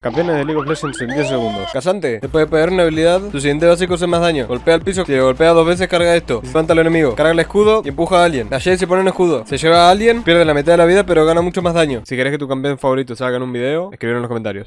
Campeones de League of Legends en 10 segundos. Casante, después de pegar una habilidad, tu siguiente básico hace más daño. Golpea al piso, si le golpea dos veces, carga esto. Levanta al enemigo, carga el escudo y empuja a alguien. La Jade se pone un escudo. Se lleva a alguien, pierde la mitad de la vida, pero gana mucho más daño. Si querés que tu campeón favorito salga en un video, escribir en los comentarios.